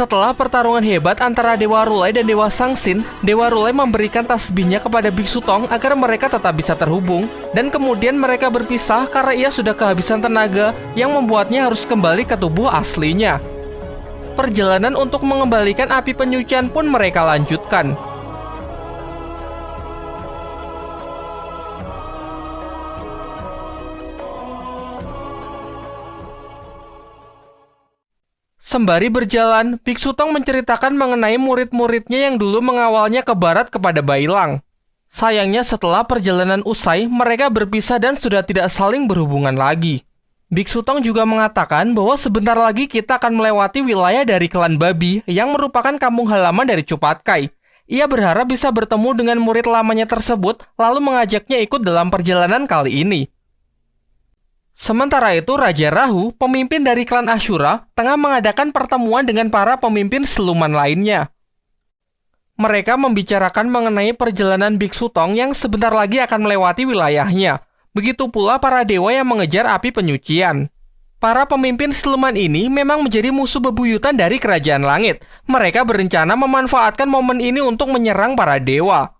Setelah pertarungan hebat antara Dewa Rulai dan Dewa Sangsin, Dewa Rulai memberikan tasbihnya kepada Biksu Tong agar mereka tetap bisa terhubung, dan kemudian mereka berpisah karena ia sudah kehabisan tenaga yang membuatnya harus kembali ke tubuh aslinya. Perjalanan untuk mengembalikan api penyucian pun mereka lanjutkan. Sembari berjalan, Biksu Tong menceritakan mengenai murid-muridnya yang dulu mengawalnya ke barat kepada Bailang. Sayangnya setelah perjalanan usai, mereka berpisah dan sudah tidak saling berhubungan lagi. Biksu Tong juga mengatakan bahwa sebentar lagi kita akan melewati wilayah dari klan babi yang merupakan kampung halaman dari Cupatkai. Ia berharap bisa bertemu dengan murid lamanya tersebut, lalu mengajaknya ikut dalam perjalanan kali ini. Sementara itu, Raja Rahu, pemimpin dari klan Ashura, tengah mengadakan pertemuan dengan para pemimpin seluman lainnya. Mereka membicarakan mengenai perjalanan Biksu Tong yang sebentar lagi akan melewati wilayahnya. Begitu pula para dewa yang mengejar api penyucian. Para pemimpin siluman ini memang menjadi musuh bebuyutan dari kerajaan langit. Mereka berencana memanfaatkan momen ini untuk menyerang para dewa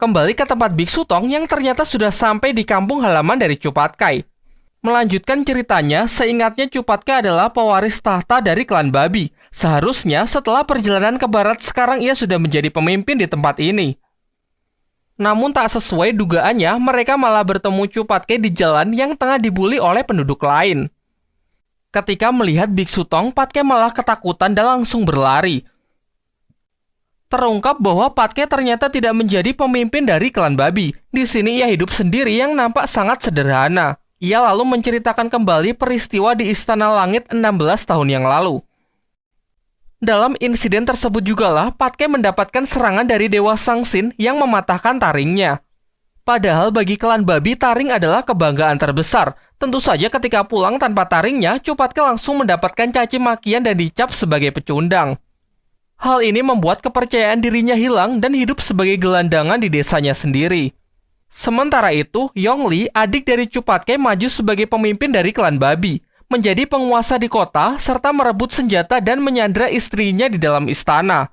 kembali ke tempat Biksu Tong yang ternyata sudah sampai di kampung halaman dari Cupatkai. Melanjutkan ceritanya, seingatnya Cupatkai adalah pewaris tahta dari klan babi. Seharusnya setelah perjalanan ke barat sekarang ia sudah menjadi pemimpin di tempat ini. Namun tak sesuai dugaannya, mereka malah bertemu Cupatkai di jalan yang tengah dibully oleh penduduk lain. Ketika melihat Biksu Tong, Patke malah ketakutan dan langsung berlari terungkap bahwa Patke ternyata tidak menjadi pemimpin dari klan babi. Di sini ia hidup sendiri yang nampak sangat sederhana. Ia lalu menceritakan kembali peristiwa di Istana Langit 16 tahun yang lalu. Dalam insiden tersebut jugalah Patke mendapatkan serangan dari Dewa Sangsin yang mematahkan taringnya. Padahal bagi klan babi taring adalah kebanggaan terbesar. Tentu saja ketika pulang tanpa taringnya, Cupatke langsung mendapatkan caci makian dan dicap sebagai pecundang. Hal ini membuat kepercayaan dirinya hilang dan hidup sebagai gelandangan di desanya sendiri. Sementara itu, Yongli, adik dari Cupatke, maju sebagai pemimpin dari klan babi, menjadi penguasa di kota, serta merebut senjata dan menyandra istrinya di dalam istana.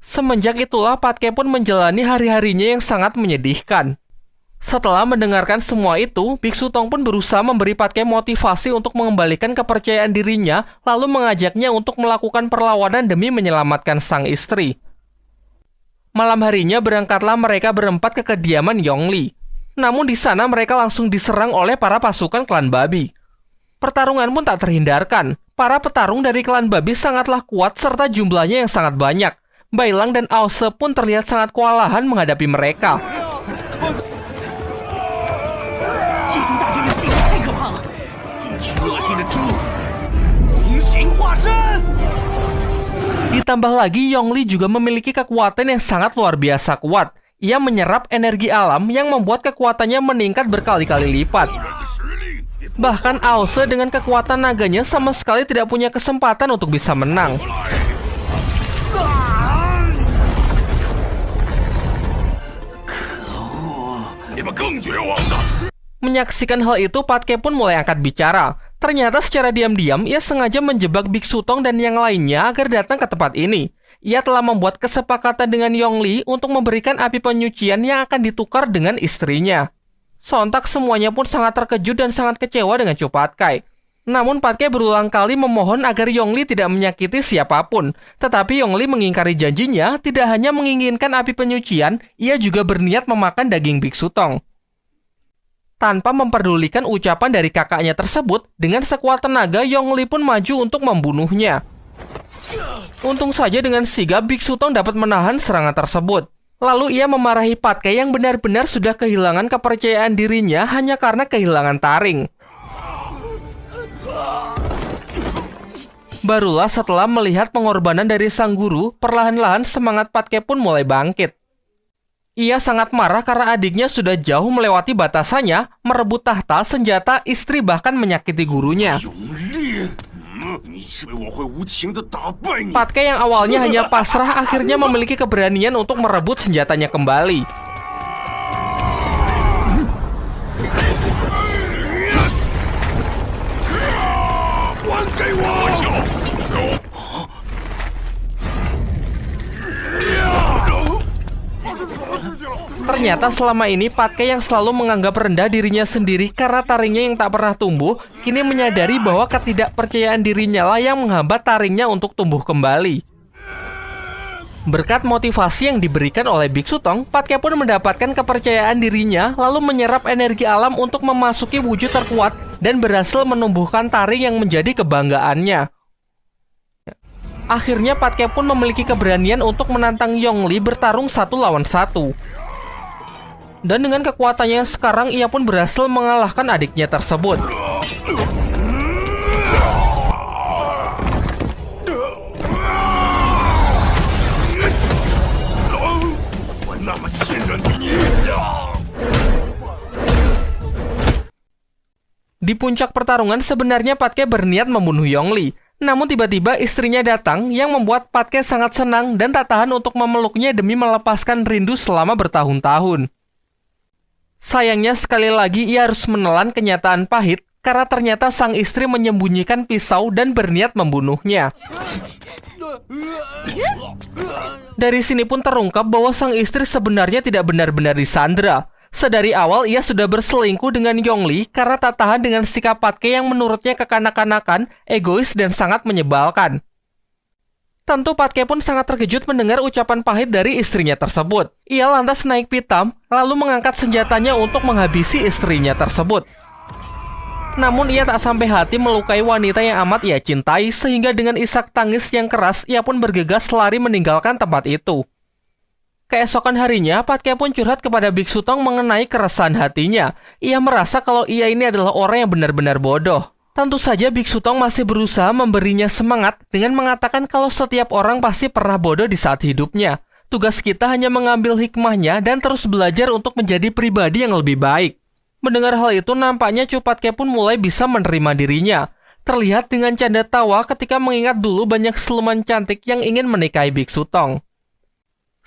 Semenjak itulah Patke pun menjalani hari-harinya yang sangat menyedihkan. Setelah mendengarkan semua itu, Biksu Tong pun berusaha memberi Patke motivasi untuk mengembalikan kepercayaan dirinya, lalu mengajaknya untuk melakukan perlawanan demi menyelamatkan sang istri. Malam harinya berangkatlah mereka berempat ke kediaman Yongli. Namun di sana mereka langsung diserang oleh para pasukan klan babi. Pertarungan pun tak terhindarkan. Para petarung dari klan babi sangatlah kuat serta jumlahnya yang sangat banyak. Bailang dan Ause pun terlihat sangat kewalahan menghadapi mereka. Ditambah lagi, Yongli juga memiliki kekuatan yang sangat luar biasa kuat. Ia menyerap energi alam yang membuat kekuatannya meningkat berkali-kali lipat. Bahkan Aose dengan kekuatan naganya sama sekali tidak punya kesempatan untuk bisa menang. Menyaksikan hal itu, Patke pun mulai angkat bicara. Ternyata secara diam-diam, ia sengaja menjebak Biksu Tong dan yang lainnya agar datang ke tempat ini. Ia telah membuat kesepakatan dengan Yongli untuk memberikan api penyucian yang akan ditukar dengan istrinya. Sontak semuanya pun sangat terkejut dan sangat kecewa dengan Cupatkai. Namun Patke berulang kali memohon agar Yongli tidak menyakiti siapa pun. Tetapi Yongli mengingkari janjinya, tidak hanya menginginkan api penyucian, ia juga berniat memakan daging Biksu Tong. Tanpa memperdulikan ucapan dari kakaknya tersebut, dengan sekuat tenaga Yongli pun maju untuk membunuhnya. Untung saja dengan sigap Biksu Tong dapat menahan serangan tersebut. Lalu ia memarahi Patke yang benar-benar sudah kehilangan kepercayaan dirinya hanya karena kehilangan taring. Barulah setelah melihat pengorbanan dari sang guru, perlahan-lahan semangat Patke pun mulai bangkit. Ia sangat marah karena adiknya sudah jauh melewati batasannya, merebut tahta, senjata, istri, bahkan menyakiti gurunya. Patke yang awalnya hanya pasrah akhirnya memiliki keberanian untuk merebut senjatanya kembali. Ternyata selama ini Patke yang selalu menganggap rendah dirinya sendiri karena taringnya yang tak pernah tumbuh, kini menyadari bahwa ketidakpercayaan dirinya lah yang menghambat taringnya untuk tumbuh kembali. Berkat motivasi yang diberikan oleh Biksu Tong, Patke pun mendapatkan kepercayaan dirinya lalu menyerap energi alam untuk memasuki wujud terkuat dan berhasil menumbuhkan taring yang menjadi kebanggaannya. Akhirnya Patke pun memiliki keberanian untuk menantang Yongli bertarung satu lawan satu. Dan dengan kekuatannya sekarang ia pun berhasil mengalahkan adiknya tersebut. Di puncak pertarungan sebenarnya Patke berniat membunuh Yongli, namun tiba-tiba istrinya datang yang membuat Patke sangat senang dan tak tahan untuk memeluknya demi melepaskan rindu selama bertahun-tahun. Sayangnya sekali lagi ia harus menelan kenyataan pahit karena ternyata sang istri menyembunyikan pisau dan berniat membunuhnya. Dari sini pun terungkap bahwa sang istri sebenarnya tidak benar-benar disandra. Sedari awal ia sudah berselingkuh dengan Yongli karena tak tahan dengan sikap Patke yang menurutnya kekanak-kanakan, egois, dan sangat menyebalkan. Tentu Patke pun sangat terkejut mendengar ucapan pahit dari istrinya tersebut. Ia lantas naik pitam, lalu mengangkat senjatanya untuk menghabisi istrinya tersebut. Namun ia tak sampai hati melukai wanita yang amat ia cintai sehingga dengan isak tangis yang keras ia pun bergegas lari meninggalkan tempat itu. Keesokan harinya, Patke pun curhat kepada Biksu Tong mengenai keresahan hatinya. Ia merasa kalau ia ini adalah orang yang benar-benar bodoh. Tentu saja Biksu Tong masih berusaha memberinya semangat dengan mengatakan kalau setiap orang pasti pernah bodoh di saat hidupnya. Tugas kita hanya mengambil hikmahnya dan terus belajar untuk menjadi pribadi yang lebih baik. Mendengar hal itu, nampaknya Cupatke pun mulai bisa menerima dirinya. Terlihat dengan canda tawa ketika mengingat dulu banyak siluman cantik yang ingin menikahi Biksu Tong.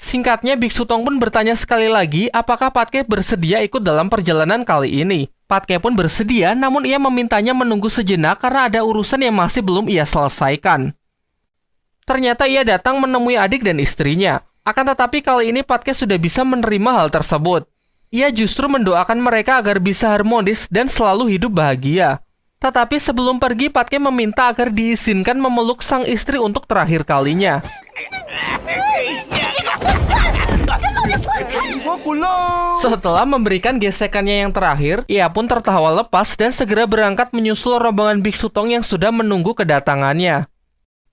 Singkatnya, Biksu Tong pun bertanya sekali lagi apakah Patke bersedia ikut dalam perjalanan kali ini. Patke pun bersedia, namun ia memintanya menunggu sejenak karena ada urusan yang masih belum ia selesaikan. Ternyata ia datang menemui adik dan istrinya. Akan tetapi kali ini Patke sudah bisa menerima hal tersebut. Ia justru mendoakan mereka agar bisa harmonis dan selalu hidup bahagia. Tetapi sebelum pergi, Patke meminta agar diizinkan memeluk sang istri untuk terakhir kalinya. Setelah memberikan gesekannya yang terakhir, ia pun tertawa lepas dan segera berangkat menyusul rombongan biksu Tong yang sudah menunggu kedatangannya.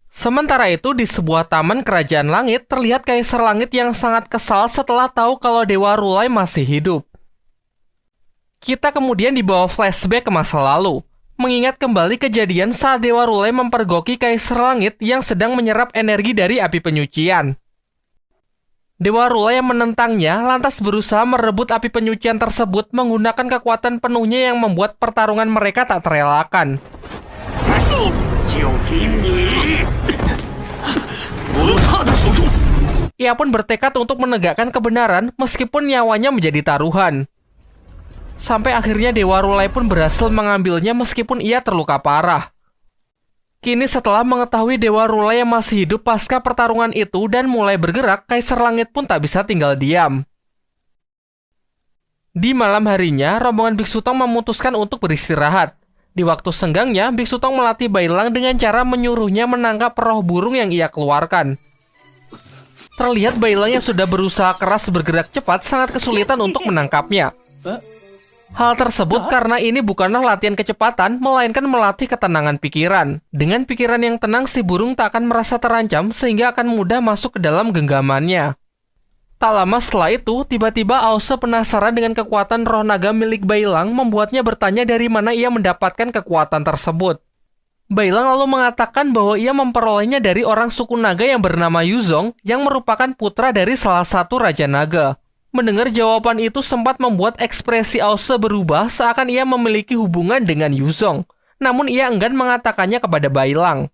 Sementara itu, di sebuah taman kerajaan langit, terlihat Kaisar Langit yang sangat kesal setelah tahu kalau Dewa Rulai masih hidup. Kita kemudian dibawa flashback ke masa lalu, mengingat kembali kejadian saat Dewa Rulai mempergoki Kaisar Langit yang sedang menyerap energi dari api penyucian. Dewa Rula yang menentangnya lantas berusaha merebut api penyucian tersebut menggunakan kekuatan penuhnya yang membuat pertarungan mereka tak terelakkan. Ia pun bertekad untuk menegakkan kebenaran meskipun nyawanya menjadi taruhan. Sampai akhirnya Dewa Rulai pun berhasil mengambilnya meskipun ia terluka parah. Kini setelah mengetahui Dewa Rula yang masih hidup pasca pertarungan itu dan mulai bergerak, Kaisar Langit pun tak bisa tinggal diam. Di malam harinya, rombongan Biksu Tong memutuskan untuk beristirahat. Di waktu senggangnya, Biksu Tong melatih Bailang dengan cara menyuruhnya menangkap roh burung yang ia keluarkan. Terlihat Bailang yang sudah berusaha keras bergerak cepat sangat kesulitan untuk menangkapnya. Hal tersebut karena ini bukanlah latihan kecepatan, melainkan melatih ketenangan pikiran. Dengan pikiran yang tenang, si burung tak akan merasa terancam sehingga akan mudah masuk ke dalam genggamannya. Tak lama setelah itu, tiba-tiba Ause penasaran dengan kekuatan roh naga milik Bailang membuatnya bertanya dari mana ia mendapatkan kekuatan tersebut. Bailang lalu mengatakan bahwa ia memperolehnya dari orang suku naga yang bernama Yuzong yang merupakan putra dari salah satu raja naga. Mendengar jawaban itu sempat membuat ekspresi Ause berubah seakan ia memiliki hubungan dengan Yuzong. Namun ia enggan mengatakannya kepada Bailang.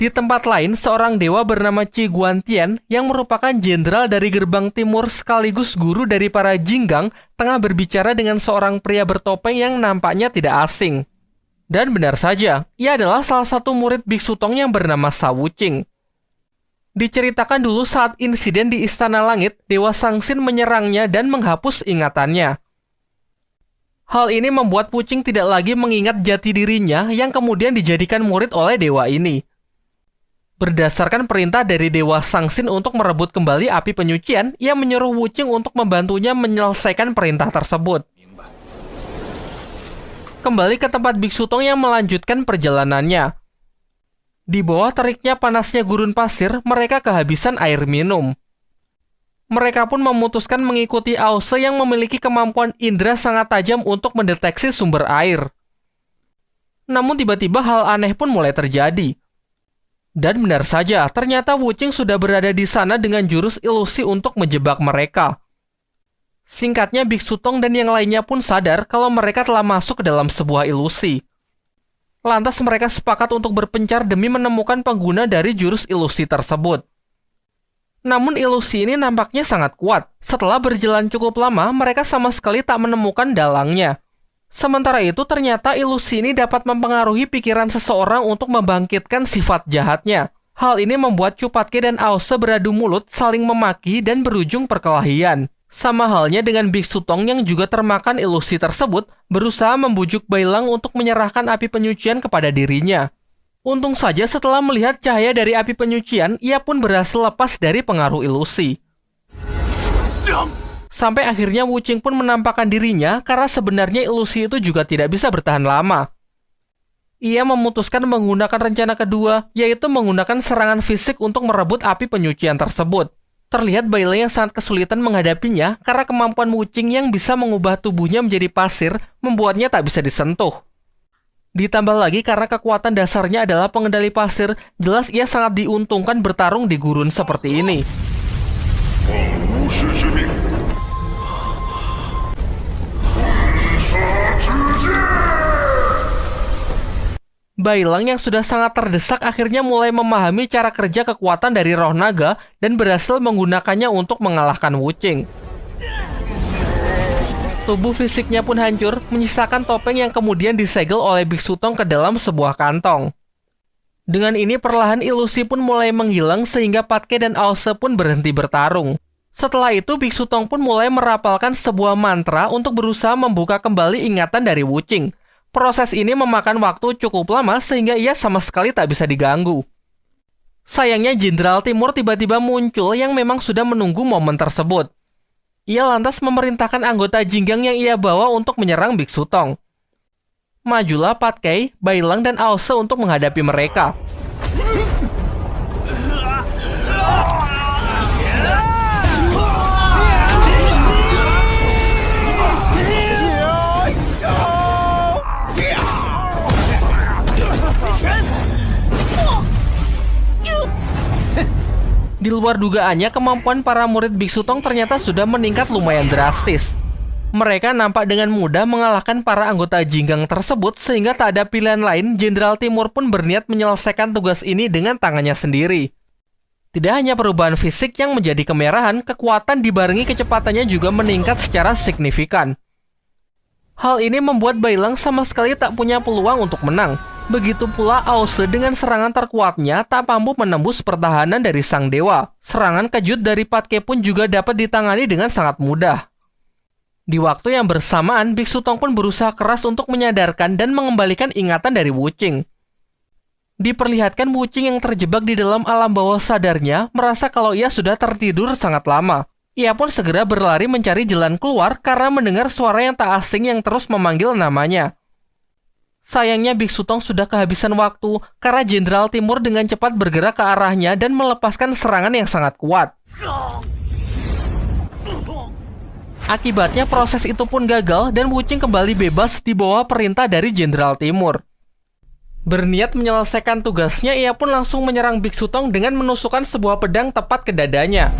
Di tempat lain, seorang dewa bernama Qi Guantian yang merupakan jenderal dari gerbang timur sekaligus guru dari para jinggang tengah berbicara dengan seorang pria bertopeng yang nampaknya tidak asing. Dan benar saja, ia adalah salah satu murid Biksu Tong yang bernama Sa Wuqing. Diceritakan dulu saat insiden di Istana Langit, Dewa Sangsin menyerangnya dan menghapus ingatannya. Hal ini membuat Wuching tidak lagi mengingat jati dirinya yang kemudian dijadikan murid oleh dewa ini. Berdasarkan perintah dari Dewa Sangsin untuk merebut kembali api penyucian, ia menyuruh Wuching untuk membantunya menyelesaikan perintah tersebut. Kembali ke tempat Biksu Tong yang melanjutkan perjalanannya. Di bawah teriknya panasnya gurun pasir, mereka kehabisan air minum. Mereka pun memutuskan mengikuti Ause yang memiliki kemampuan indera sangat tajam untuk mendeteksi sumber air. Namun tiba-tiba hal aneh pun mulai terjadi. Dan benar saja, ternyata Wuching sudah berada di sana dengan jurus ilusi untuk menjebak mereka. Singkatnya, Biksu Tong dan yang lainnya pun sadar kalau mereka telah masuk ke dalam sebuah ilusi. Lantas mereka sepakat untuk berpencar demi menemukan pengguna dari jurus ilusi tersebut. Namun ilusi ini nampaknya sangat kuat. Setelah berjalan cukup lama, mereka sama sekali tak menemukan dalangnya. Sementara itu, ternyata ilusi ini dapat mempengaruhi pikiran seseorang untuk membangkitkan sifat jahatnya. Hal ini membuat Cupatke dan Ause beradu mulut, saling memaki, dan berujung perkelahian. Sama halnya dengan Biksu Tong yang juga termakan ilusi tersebut, berusaha membujuk Bailang untuk menyerahkan api penyucian kepada dirinya. Untung saja setelah melihat cahaya dari api penyucian, ia pun berhasil lepas dari pengaruh ilusi. Sampai akhirnya Wu Qing pun menampakkan dirinya karena sebenarnya ilusi itu juga tidak bisa bertahan lama. Ia memutuskan menggunakan rencana kedua, yaitu menggunakan serangan fisik untuk merebut api penyucian tersebut. Terlihat Bailey yang sangat kesulitan menghadapinya karena kemampuan Wuching yang bisa mengubah tubuhnya menjadi pasir membuatnya tak bisa disentuh. Ditambah lagi karena kekuatan dasarnya adalah pengendali pasir, jelas ia sangat diuntungkan bertarung di gurun seperti ini. Bailang yang sudah sangat terdesak akhirnya mulai memahami cara kerja kekuatan dari roh naga dan berhasil menggunakannya untuk mengalahkan Wuching. Tubuh fisiknya pun hancur, menyisakan topeng yang kemudian disegel oleh Biksu Tong ke dalam sebuah kantong. Dengan ini perlahan ilusi pun mulai menghilang sehingga Patke dan Ause pun berhenti bertarung. Setelah itu Biksu Tong pun mulai merapalkan sebuah mantra untuk berusaha membuka kembali ingatan dari Wuching. Proses ini memakan waktu cukup lama sehingga ia sama sekali tak bisa diganggu. Sayangnya Jenderal Timur tiba-tiba muncul yang memang sudah menunggu momen tersebut. Ia lantas memerintahkan anggota Jinggang yang ia bawa untuk menyerang Biksu Tong. Majulah Pat Kei, Bailang, dan Ause untuk menghadapi mereka. Di luar dugaannya, kemampuan para murid Biksu Tong ternyata sudah meningkat lumayan drastis. Mereka nampak dengan mudah mengalahkan para anggota Jinggang tersebut sehingga tak ada pilihan lain, Jenderal Timur pun berniat menyelesaikan tugas ini dengan tangannya sendiri. Tidak hanya perubahan fisik yang menjadi kemerahan, kekuatan dibarengi kecepatannya juga meningkat secara signifikan. Hal ini membuat Bailang sama sekali tak punya peluang untuk menang, Begitu pula Ause dengan serangan terkuatnya tak mampu menembus pertahanan dari sang dewa. Serangan kejut dari Patke pun juga dapat ditangani dengan sangat mudah. Di waktu yang bersamaan, Biksu Tong pun berusaha keras untuk menyadarkan dan mengembalikan ingatan dari Wuching. Diperlihatkan Wuching yang terjebak di dalam alam bawah sadarnya merasa kalau ia sudah tertidur sangat lama. Ia pun segera berlari mencari jalan keluar karena mendengar suara yang tak asing yang terus memanggil namanya. Sayangnya Biksu Tong sudah kehabisan waktu karena Jenderal Timur dengan cepat bergerak ke arahnya dan melepaskan serangan yang sangat kuat. Akibatnya proses itu pun gagal dan Wuching kembali bebas di bawah perintah dari Jenderal Timur. Berniat menyelesaikan tugasnya, ia pun langsung menyerang Biksu Tong dengan menusukkan sebuah pedang tepat ke dadanya.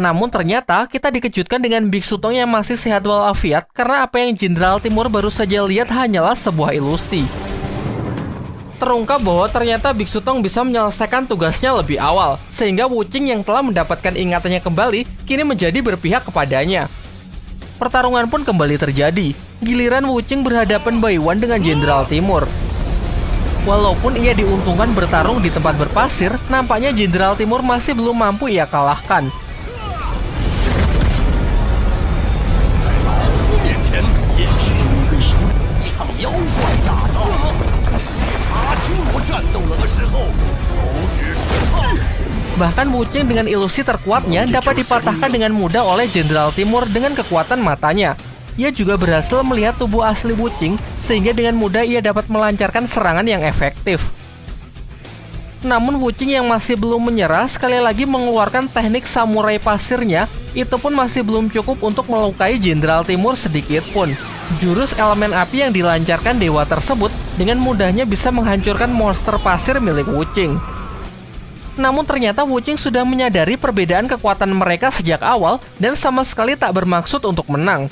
Namun ternyata kita dikejutkan dengan Biksu Tong yang masih sehat walafiat karena apa yang Jenderal Timur baru saja lihat hanyalah sebuah ilusi. Terungkap bahwa ternyata Biksu Tong bisa menyelesaikan tugasnya lebih awal, sehingga Wuching yang telah mendapatkan ingatannya kembali kini menjadi berpihak kepadanya. Pertarungan pun kembali terjadi. Giliran Wuching berhadapan Baiwan dengan Jenderal Timur. Walaupun ia diuntungkan bertarung di tempat berpasir, nampaknya Jenderal Timur masih belum mampu ia kalahkan. Bahkan Wucheng dengan ilusi terkuatnya dapat dipatahkan dengan mudah oleh Jenderal Timur dengan kekuatan matanya. Ia juga berhasil melihat tubuh asli Wucheng, sehingga dengan mudah ia dapat melancarkan serangan yang efektif. Namun Wucheng yang masih belum menyerah sekali lagi mengeluarkan teknik samurai pasirnya, itu pun masih belum cukup untuk melukai Jenderal Timur sedikit pun. Jurus elemen api yang dilancarkan dewa tersebut dengan mudahnya bisa menghancurkan monster pasir milik Wucheng. Namun ternyata Wuching sudah menyadari perbedaan kekuatan mereka sejak awal dan sama sekali tak bermaksud untuk menang.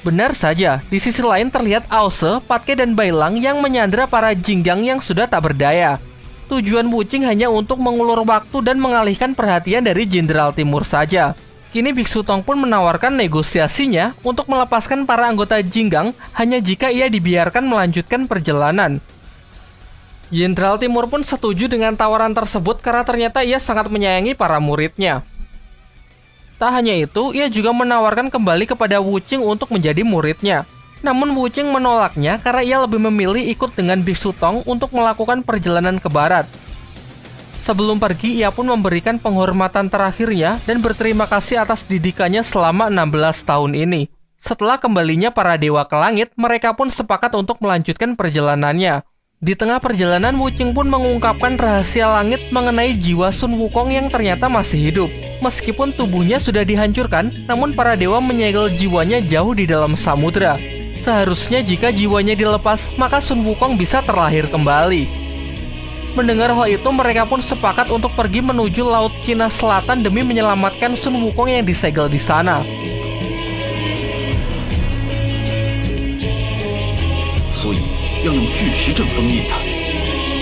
Benar saja, di sisi lain terlihat Ause, Patke, dan Bailang yang menyandra para jinggang yang sudah tak berdaya. Tujuan Wuching hanya untuk mengulur waktu dan mengalihkan perhatian dari Jenderal Timur saja. Kini Biksu Tong pun menawarkan negosiasinya untuk melepaskan para anggota Jinggang hanya jika ia dibiarkan melanjutkan perjalanan. Jenderal Timur pun setuju dengan tawaran tersebut karena ternyata ia sangat menyayangi para muridnya. Tak hanya itu, ia juga menawarkan kembali kepada Wu Qing untuk menjadi muridnya. Namun Wu Qing menolaknya karena ia lebih memilih ikut dengan Biksu Tong untuk melakukan perjalanan ke barat. Sebelum pergi, ia pun memberikan penghormatan terakhirnya dan berterima kasih atas didikannya selama 16 tahun ini. Setelah kembalinya para dewa ke langit, mereka pun sepakat untuk melanjutkan perjalanannya. Di tengah perjalanan, Wuching pun mengungkapkan rahasia langit mengenai jiwa Sun Wukong yang ternyata masih hidup. Meskipun tubuhnya sudah dihancurkan, namun para dewa menyegel jiwanya jauh di dalam samudera. Seharusnya jika jiwanya dilepas, maka Sun Wukong bisa terlahir kembali. Mendengar hal itu, mereka pun sepakat untuk pergi menuju Laut Cina Selatan demi menyelamatkan Sun Wukong yang disegel di sana.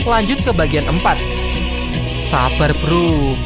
Lanjut ke bagian 4. Sabar bro,